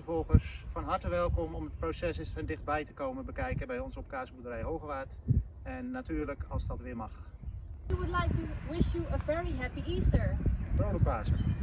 Volgers, van harte welkom om het proces eens van dichtbij te komen bekijken bij ons op kaasboerderij Hogewaard. En natuurlijk als dat weer mag. We would like to wish you a very happy Easter. Vrolijk Pasen!